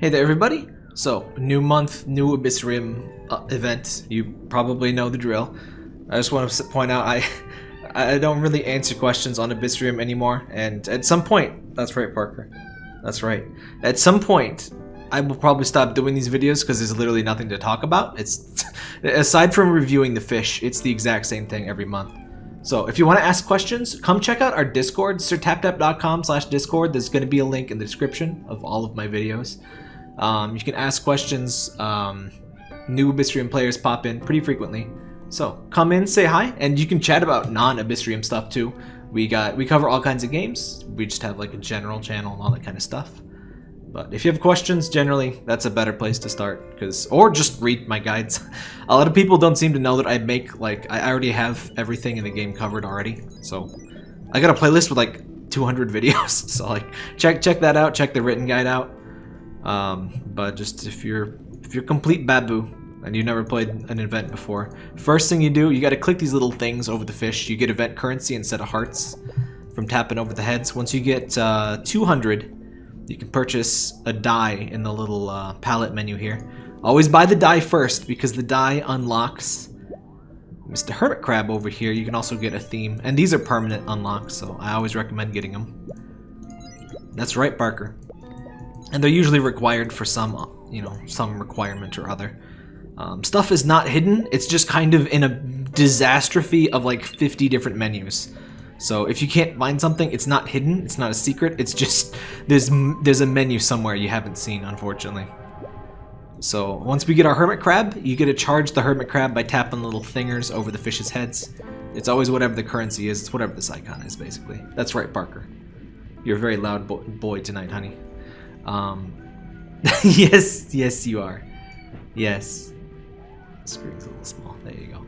Hey there, everybody. So, new month, new Abyssrium uh, event. You probably know the drill. I just want to point out I I don't really answer questions on Abyssrium anymore, and at some point, that's right, Parker. That's right. At some point, I will probably stop doing these videos because there's literally nothing to talk about. It's aside from reviewing the fish, it's the exact same thing every month. So if you want to ask questions, come check out our Discord, sirtaptap.com slash Discord. There's going to be a link in the description of all of my videos. Um, you can ask questions. Um, new Abyssrium players pop in pretty frequently. So come in, say hi, and you can chat about non-Abyssrium stuff too. We got we cover all kinds of games. We just have like a general channel and all that kind of stuff. But if you have questions, generally that's a better place to start, because or just read my guides. a lot of people don't seem to know that I make like I already have everything in the game covered already. So I got a playlist with like 200 videos. So like check check that out. Check the written guide out. Um, but just if you're if you're complete babu and you never played an event before, first thing you do, you got to click these little things over the fish. You get event currency instead of hearts from tapping over the heads. Once you get uh, 200, you can purchase a die in the little uh, palette menu here. Always buy the die first because the die unlocks Mr. Hermit Crab over here. You can also get a theme. And these are permanent unlocks, so I always recommend getting them. That's right, Barker. And they're usually required for some, you know, some requirement or other. Um, stuff is not hidden. It's just kind of in a disastrophe of like 50 different menus. So if you can't find something, it's not hidden, it's not a secret, it's just there's there's a menu somewhere you haven't seen, unfortunately. So once we get our hermit crab, you get to charge the hermit crab by tapping little fingers over the fish's heads. It's always whatever the currency is, it's whatever this icon is, basically. That's right, Barker. You're a very loud bo boy tonight, honey. Um, yes, yes you are. Yes. The Screen's a little small, there you go.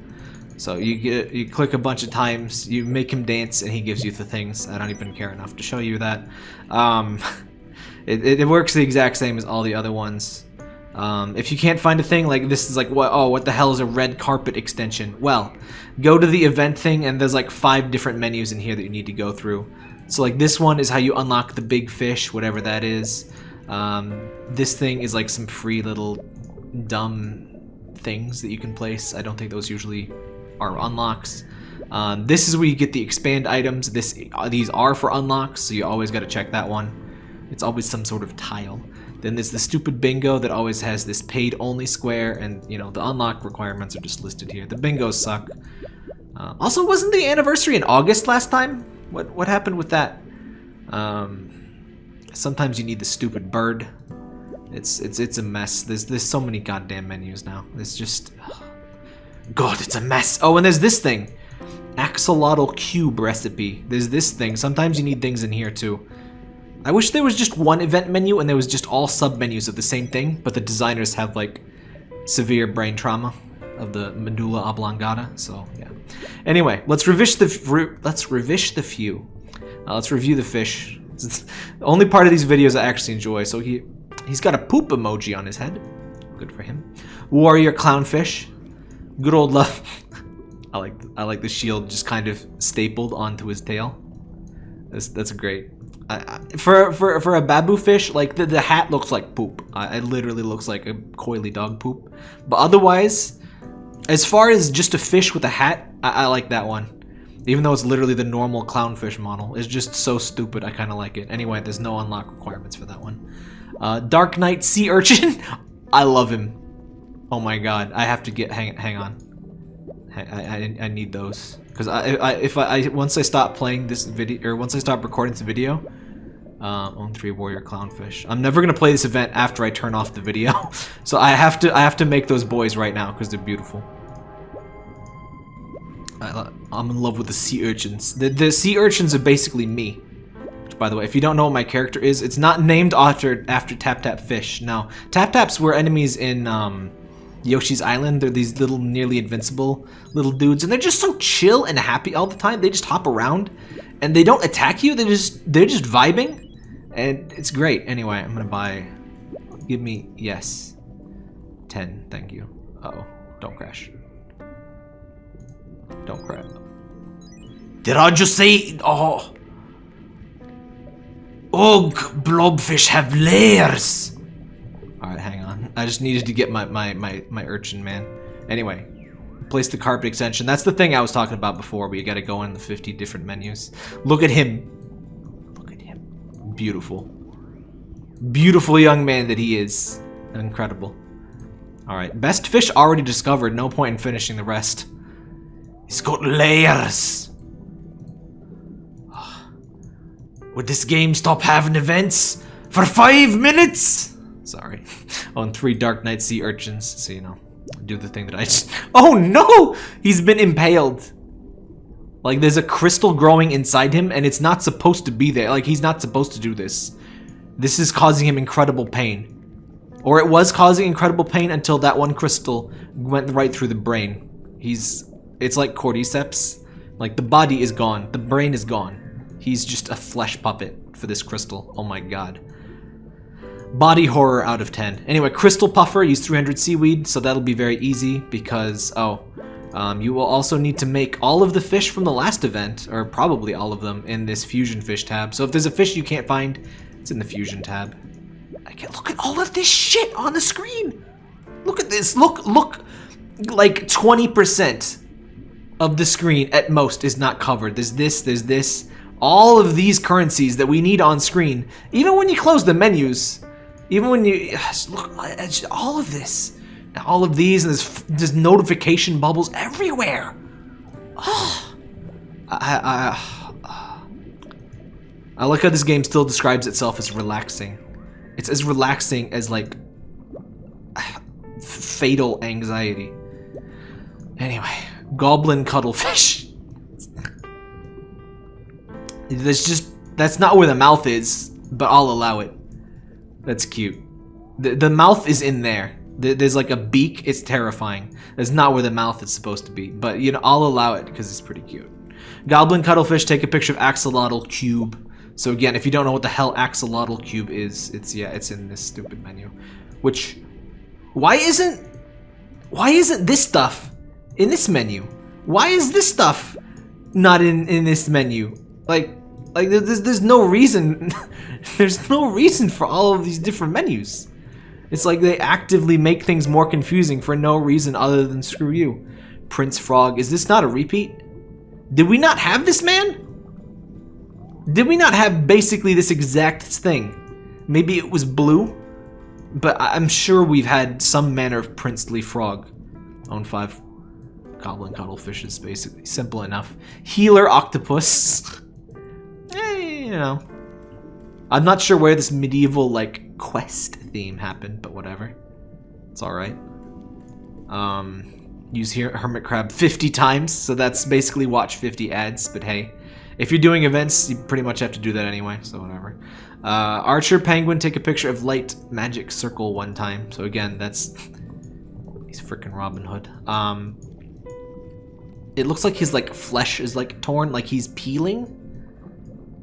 So you get you click a bunch of times, you make him dance, and he gives you the things. I don't even care enough to show you that. Um, it, it, works the exact same as all the other ones. Um, if you can't find a thing like this is like what oh what the hell is a red carpet extension? Well, go to the event thing and there's like five different menus in here that you need to go through. So like this one is how you unlock the big fish, whatever that is. Um, this thing is like some free little dumb things that you can place. I don't think those usually are unlocks. Um, this is where you get the expand items. This uh, These are for unlocks, so you always got to check that one. It's always some sort of tile. Then there's the stupid bingo that always has this paid only square, and you know the unlock requirements are just listed here. The bingos suck. Uh, also, wasn't the anniversary in August last time? What what happened with that? Um, sometimes you need the stupid bird. It's it's it's a mess. There's there's so many goddamn menus now. It's just. God, it's a mess. Oh, and there's this thing. Axolotl cube recipe. There's this thing. Sometimes you need things in here too. I wish there was just one event menu and there was just all sub-menus of the same thing, but the designers have like severe brain trauma of the medulla oblongata, so yeah. Anyway, let's revish the let's revish the few. Uh, let's review the fish. It's the only part of these videos I actually enjoy. So he he's got a poop emoji on his head. Good for him. Warrior clownfish. Good old love. I like I like the shield just kind of stapled onto his tail. That's that's great. for for for a babu fish, like the, the hat looks like poop. Uh, it literally looks like a coily dog poop. But otherwise, as far as just a fish with a hat, I, I like that one. Even though it's literally the normal clownfish model, it's just so stupid. I kind of like it. Anyway, there's no unlock requirements for that one. Uh, Dark Knight Sea Urchin. I love him. Oh my god, I have to get, hang, hang on. I, I, I need those. Because I, I, if I, I, once I stop playing this video, or once I stop recording this video, um, own three warrior clownfish. I'm never gonna play this event after I turn off the video, so I have to I have to make those boys right now because they're beautiful. I, am in love with the sea urchins. The, the sea urchins are basically me. Which, by the way, if you don't know what my character is, it's not named after after Tap Tap Fish. No, Tap Taps were enemies in um, Yoshi's Island. They're these little nearly invincible little dudes and they're just so chill and happy all the time. They just hop around and they don't attack you. They just they're just vibing and it's great. Anyway, I'm gonna buy. Give me yes, ten. Thank you. Uh oh, don't crash. Did I just say? Oh. Ugh, blobfish have layers. Alright, hang on. I just needed to get my, my, my, my urchin, man. Anyway, place the carpet extension. That's the thing I was talking about before, but you gotta go in the 50 different menus. Look at him. Look at him. Beautiful. Beautiful young man that he is. Incredible. Alright, best fish already discovered. No point in finishing the rest. He's got layers. Would this game stop having events for five minutes? Sorry. On three Dark Knight Sea Urchins, so you know, do the thing that I just... Oh no! He's been impaled. Like, there's a crystal growing inside him, and it's not supposed to be there. Like, he's not supposed to do this. This is causing him incredible pain. Or it was causing incredible pain until that one crystal went right through the brain. He's... It's like cordyceps. Like, the body is gone. The brain is gone. He's just a flesh puppet for this crystal. Oh my god. Body horror out of 10. Anyway, Crystal Puffer, use 300 seaweed, so that'll be very easy because, oh, um, you will also need to make all of the fish from the last event, or probably all of them, in this Fusion Fish tab. So if there's a fish you can't find, it's in the Fusion tab. I can't look at all of this shit on the screen. Look at this. Look, look, like 20% of the screen at most is not covered. There's this, there's this all of these currencies that we need on screen, even when you close the menus, even when you look at all of this, all of these, and there's, there's notification bubbles everywhere. Oh, I, I, I like how this game still describes itself as relaxing. It's as relaxing as like fatal anxiety. Anyway, goblin cuttlefish. That's just, that's not where the mouth is, but I'll allow it. That's cute. The, the mouth is in there. There's like a beak, it's terrifying. That's not where the mouth is supposed to be, but you know, I'll allow it because it's pretty cute. Goblin Cuttlefish, take a picture of Axolotl Cube. So again, if you don't know what the hell Axolotl Cube is, it's, yeah, it's in this stupid menu. Which, why isn't, why isn't this stuff in this menu? Why is this stuff not in, in this menu? Like, like there's there's no reason there's no reason for all of these different menus. It's like they actively make things more confusing for no reason other than screw you. Prince Frog, is this not a repeat? Did we not have this man? Did we not have basically this exact thing? Maybe it was blue? But I'm sure we've had some manner of princely frog. On five goblin cuttlefish is basically simple enough. Healer octopus. you know. I'm not sure where this medieval, like, quest theme happened, but whatever. It's alright. Um, use here Hermit Crab 50 times, so that's basically watch 50 ads, but hey. If you're doing events, you pretty much have to do that anyway, so whatever. Uh, Archer Penguin, take a picture of light magic circle one time. So again, that's... He's freaking Robin Hood. Um, it looks like his like flesh is like torn, like he's peeling.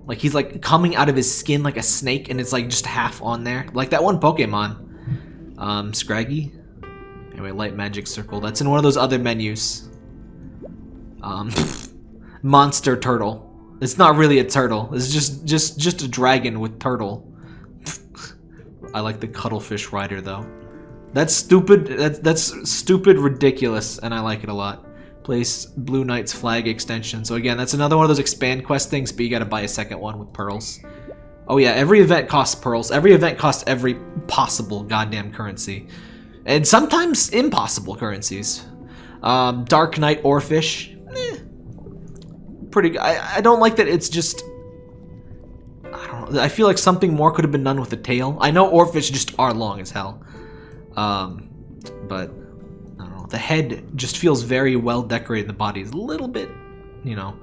Like he's like coming out of his skin like a snake and it's like just half on there. Like that one Pokemon. Um, Scraggy. Anyway, Light Magic Circle. That's in one of those other menus. Um, Monster Turtle. It's not really a turtle. It's just just just a dragon with turtle. I like the Cuttlefish Rider though. That's stupid. That's that's stupid, ridiculous, and I like it a lot place Blue Knight's flag extension. So again, that's another one of those expand quest things, but you gotta buy a second one with pearls. Oh yeah, every event costs pearls. Every event costs every possible goddamn currency. And sometimes impossible currencies. Um, Dark Knight Oarfish. Eh, pretty. I, I don't like that it's just... I don't know. I feel like something more could have been done with the tail. I know Oarfish just are long as hell. Um, but the head just feels very well decorated. The body is a little bit, you know.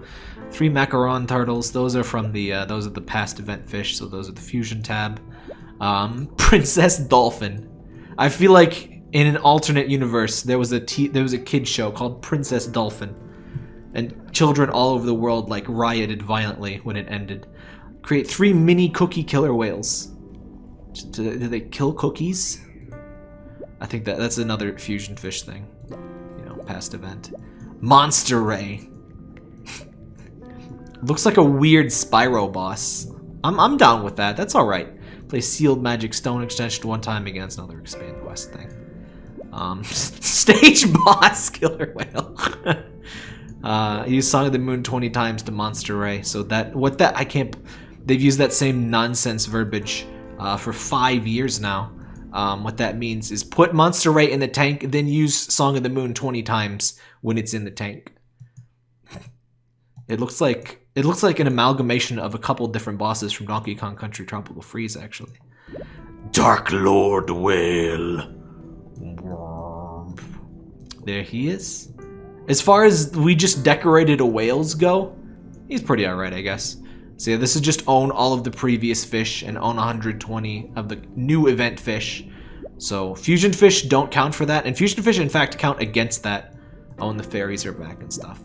Three macaron turtles. Those are from the uh, those are the past event fish. So those are the fusion tab. Um, Princess Dolphin. I feel like in an alternate universe there was a t there was a kid show called Princess Dolphin, and children all over the world like rioted violently when it ended. Create three mini cookie killer whales. Do they kill cookies? I think that that's another fusion fish thing. You know, past event. Monster Ray. Looks like a weird Spyro boss. I'm, I'm down with that. That's alright. Play Sealed Magic Stone Extension one time against another expand quest thing. Um, stage boss killer whale. uh, use Song of the Moon 20 times to Monster Ray. So that what that I can't. They've used that same nonsense verbiage uh, for five years now. Um, what that means is put Monster Ray in the tank, then use Song of the Moon 20 times when it's in the tank. It looks like it looks like an amalgamation of a couple different bosses from Donkey Kong Country Tropical Freeze, actually. Dark Lord Whale. There he is. As far as we just decorated a whales go, he's pretty alright, I guess. So yeah, this is just own all of the previous fish and own 120 of the new event fish. So fusion fish don't count for that, and fusion fish in fact count against that. Oh, and the fairies are back and stuff.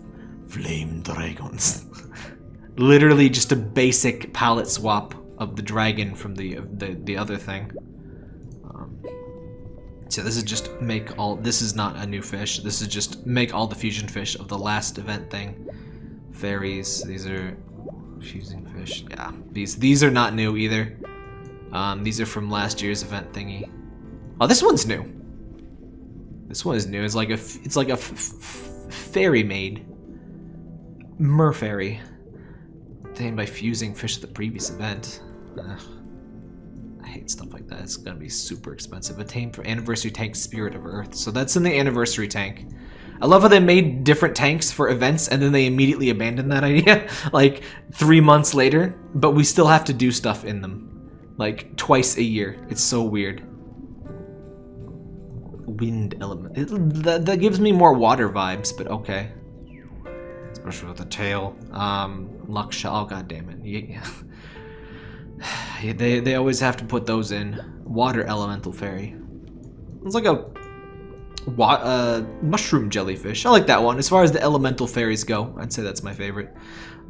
Flame dragons. Literally just a basic palette swap of the dragon from the the, the other thing. Um, so this is just make all. This is not a new fish. This is just make all the fusion fish of the last event thing. Fairies. These are fusing fish. Yeah, these these are not new either. Um, these are from last year's event thingy. Oh, this one's new. This one is new. It's like a it's like a fairy maid. Merfairy. Obtained by fusing fish at the previous event. Ugh. I hate stuff like that. It's gonna be super expensive. Attained for anniversary tank Spirit of Earth. So that's in the anniversary tank. I love how they made different tanks for events and then they immediately abandoned that idea like three months later, but we still have to do stuff in them like twice a year. It's so weird. Wind element. It, that, that gives me more water vibes, but okay especially with the tail. Um, Luxia, oh god damn it. Yeah. they, they always have to put those in. Water Elemental Fairy. It's like a uh, mushroom jellyfish. I like that one. As far as the elemental fairies go, I'd say that's my favorite.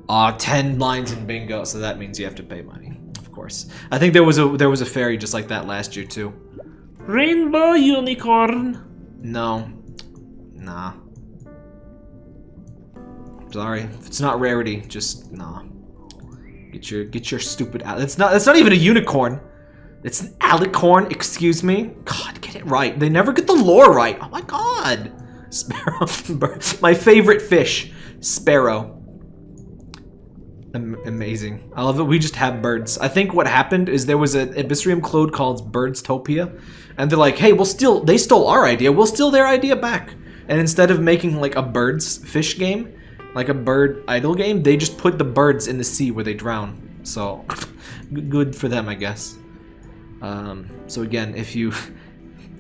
Ah, uh, 10 lines in bingo, so that means you have to pay money, of course. I think there was a there was a fairy just like that last year too. Rainbow unicorn. No. Nah. Sorry, if it's not rarity, just nah. Get your get your stupid. It's not. It's not even a unicorn. It's an alicorn. Excuse me. God, get it right. They never get the lore right. Oh my god. Sparrow. my favorite fish. Sparrow. Am amazing. I love it. We just have birds. I think what happened is there was an Abyssrium clone called Birdstopia, and they're like, "Hey, we'll steal." They stole our idea. We'll steal their idea back. And instead of making like a birds fish game, like a bird idle game, they just put the birds in the sea where they drown. So, good for them, I guess. Um, so again, if you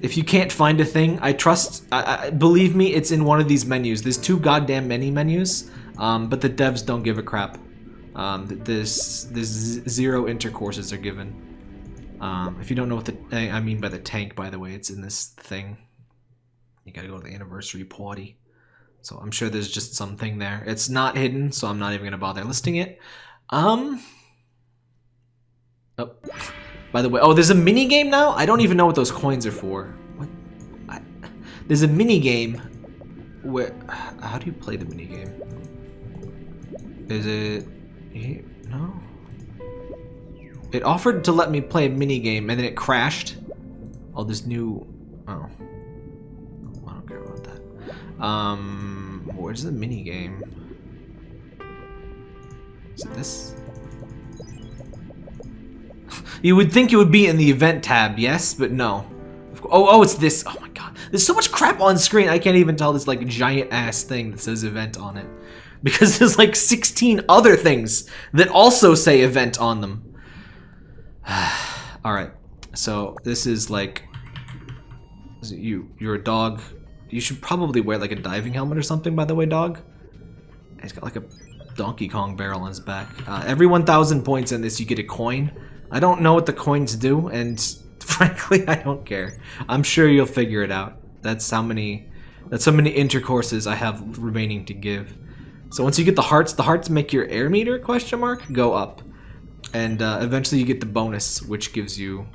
if you can't find a thing, I trust. I, I, believe me, it's in one of these menus. There's two goddamn many menus, um, but the devs don't give a crap. Um, there's zero intercourses are given. Um, if you don't know what the I mean by the tank, by the way, it's in this thing. You gotta go to the anniversary party. So I'm sure there's just something there. It's not hidden, so I'm not even to bother listing it. Um. Oh. By the way, oh, there's a mini game now? I don't even know what those coins are for. What? I, there's a mini game where... How do you play the mini game? Is it... No? It offered to let me play a mini game, and then it crashed. Oh, this new... Oh. I don't care about that. Um, where's the mini game? Is it this? You would think it would be in the event tab, yes, but no. Oh, oh, it's this. Oh my god. There's so much crap on screen, I can't even tell this like giant ass thing that says event on it. Because there's like 16 other things that also say event on them. Alright, so this is like, is you, you're a dog you should probably wear like a diving helmet or something, by the way, dog. He's got like a Donkey Kong barrel on his back. Uh, every 1,000 points in this, you get a coin. I don't know what the coins do, and frankly, I don't care. I'm sure you'll figure it out. That's how many, that's how many intercourses I have remaining to give. So once you get the hearts, the hearts make your air meter, question mark, go up. And uh, eventually you get the bonus, which gives you...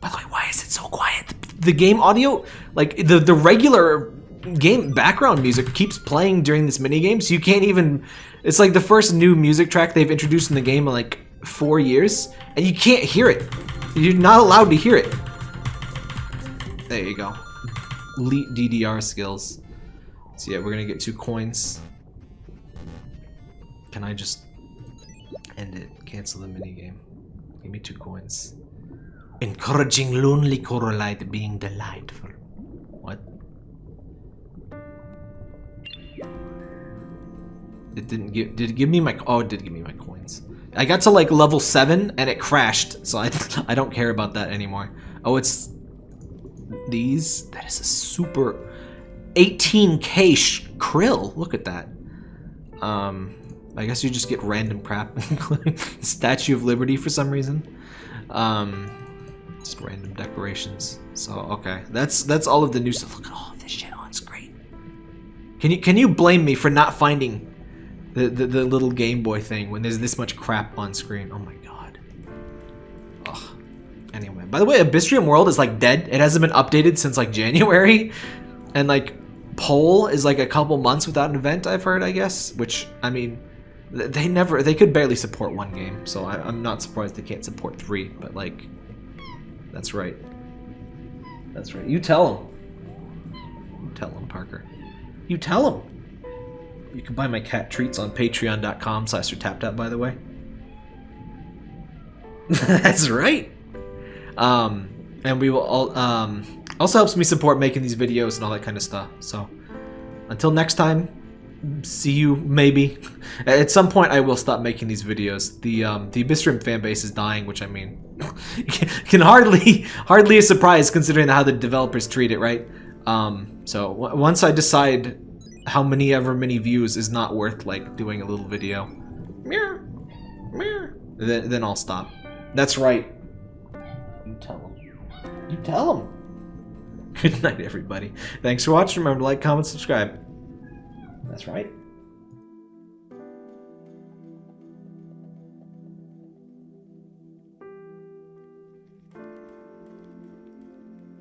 By the way, why is it so quiet? the game audio, like the the regular game background music keeps playing during this mini game, so you can't even. It's like the first new music track they've introduced in the game like four years, and you can't hear it. You're not allowed to hear it. There you go. Elite DDR skills. So yeah, we're gonna get two coins. Can I just end it? Cancel the minigame. Give me two coins. Encouraging lonely coralite being delightful. What? It didn't give. Did it give me my? Oh, it did give me my coins. I got to like level seven and it crashed, so I I don't care about that anymore. Oh, it's these. That is a super 18k krill. Look at that. Um, I guess you just get random crap, including Statue of Liberty for some reason. Um, just random decorations. So okay, that's that's all of the new stuff. Look at all of this shit on screen. Can you can you blame me for not finding the, the, the little Game Boy thing when there's this much crap on screen. Oh my god. Ugh. Anyway, by the way, Abyssrium World is like dead. It hasn't been updated since like January. And like Pole is like a couple months without an event, I've heard, I guess. Which, I mean, they never, they could barely support one game. So I, I'm not surprised they can't support three. But like, that's right. That's right. You tell them. Tell them, Parker. You tell them. You can buy my cat treats on patreon.com slash taptap, by the way. That's right. Um, and we will all, um, also helps me support making these videos and all that kind of stuff. So until next time, see you maybe. At some point, I will stop making these videos. The um, the Abyssrium fan base is dying, which I mean, can hardly hardly a surprise considering how the developers treat it, right? Um, so once I decide how many ever many views is not worth like doing a little video. Meow, meow. Then, then I'll stop. That's right. You tell them. You tell them. Good night, everybody. Thanks for watching. Remember to like, comment, subscribe. That's right.